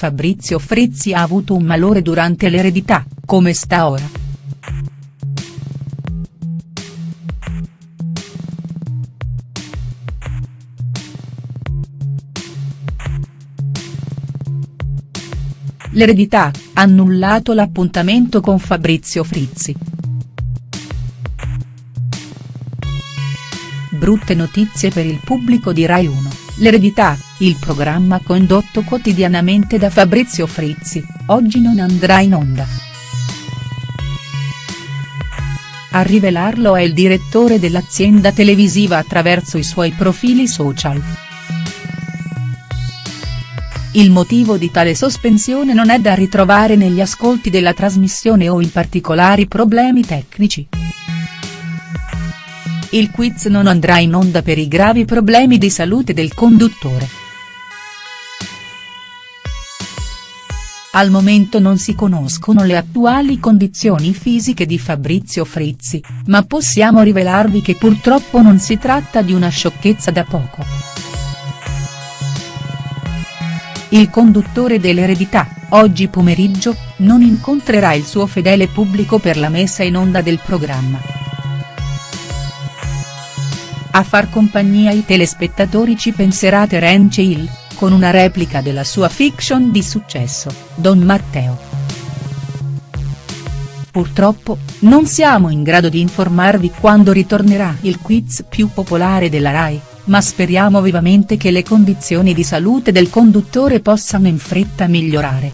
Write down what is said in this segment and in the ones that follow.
Fabrizio Frizzi ha avuto un malore durante l'eredità, come sta ora?. L'eredità, annullato l'appuntamento con Fabrizio Frizzi. Brutte notizie per il pubblico di Rai 1, l'eredità, il programma condotto quotidianamente da Fabrizio Frizzi, oggi non andrà in onda. A rivelarlo è il direttore dell'azienda televisiva attraverso i suoi profili social. Il motivo di tale sospensione non è da ritrovare negli ascolti della trasmissione o in particolari problemi tecnici. Il quiz non andrà in onda per i gravi problemi di salute del conduttore. Al momento non si conoscono le attuali condizioni fisiche di Fabrizio Frizzi, ma possiamo rivelarvi che purtroppo non si tratta di una sciocchezza da poco. Il conduttore dell'eredità, oggi pomeriggio, non incontrerà il suo fedele pubblico per la messa in onda del programma. A far compagnia ai telespettatori ci penserà Terence Hill, con una replica della sua fiction di successo, Don Matteo. Purtroppo, non siamo in grado di informarvi quando ritornerà il quiz più popolare della RAI ma speriamo vivamente che le condizioni di salute del conduttore possano in fretta migliorare.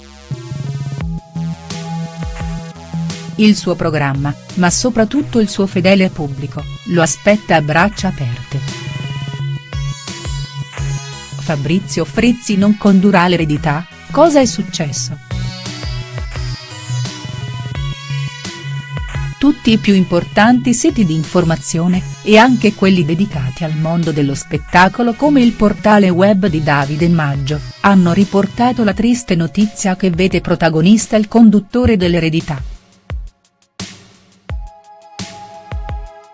Il suo programma, ma soprattutto il suo fedele pubblico, lo aspetta a braccia aperte. Fabrizio Frizzi non condurrà l'eredità, cosa è successo?. tutti i più importanti siti di informazione, e anche quelli dedicati al mondo dello spettacolo come il portale web di Davide Maggio, hanno riportato la triste notizia che vede protagonista il conduttore dell'eredità.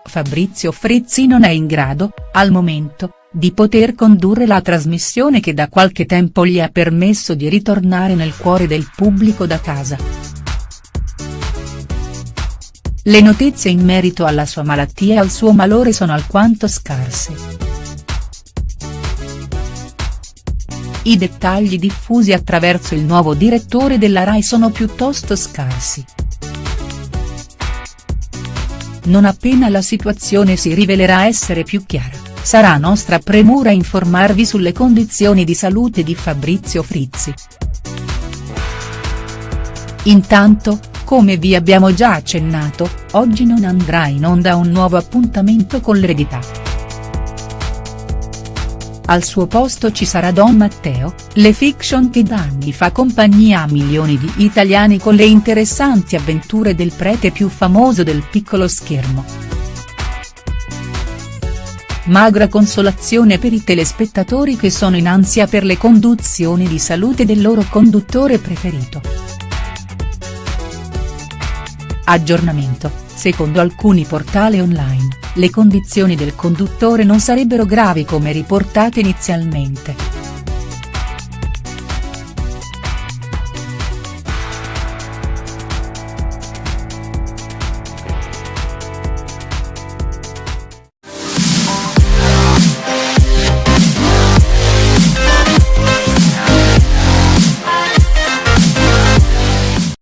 Fabrizio Frizzi non è in grado, al momento, di poter condurre la trasmissione che da qualche tempo gli ha permesso di ritornare nel cuore del pubblico da casa. Le notizie in merito alla sua malattia e al suo malore sono alquanto scarse. I dettagli diffusi attraverso il nuovo direttore della RAI sono piuttosto scarsi. Non appena la situazione si rivelerà essere più chiara, sarà nostra premura informarvi sulle condizioni di salute di Fabrizio Frizzi. Intanto, come vi abbiamo già accennato, oggi non andrà in onda un nuovo appuntamento con l'eredità. Al suo posto ci sarà Don Matteo, le fiction che da anni fa compagnia a milioni di italiani con le interessanti avventure del prete più famoso del piccolo schermo. Magra consolazione per i telespettatori che sono in ansia per le conduzioni di salute del loro conduttore preferito. Aggiornamento, secondo alcuni portali online, le condizioni del conduttore non sarebbero gravi come riportate inizialmente.